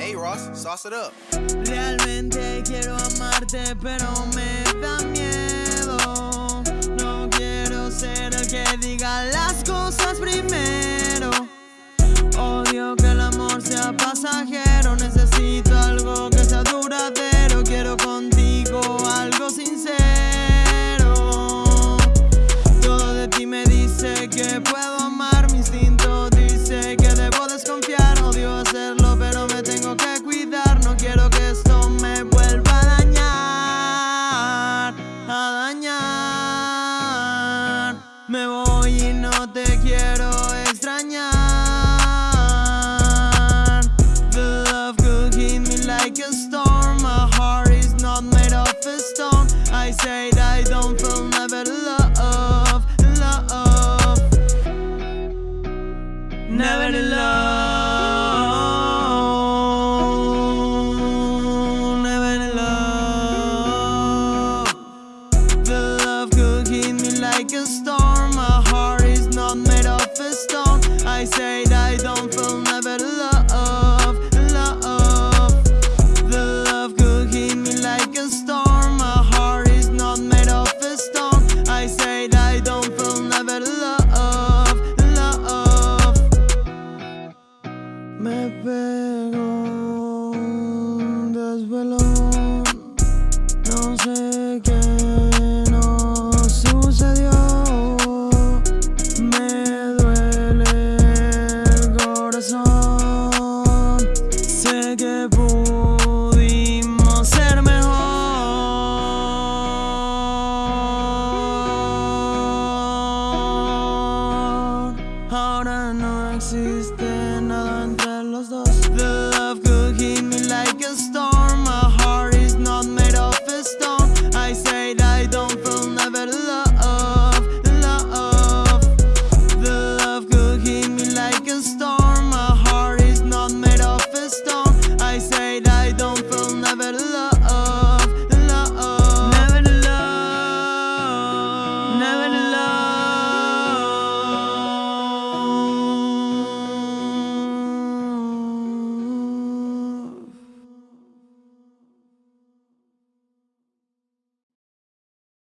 Hey Ross, sauce it up. Realmente quiero amarte, pero me da miedo. storm. My heart is not made of a stone. I say I don't feel never love, love. The love could hit me like a storm. My heart is not made of a stone. I say I don't feel never love, love. Me pego un desvelo No sé existe nada entre los dos. The love could hit me like a storm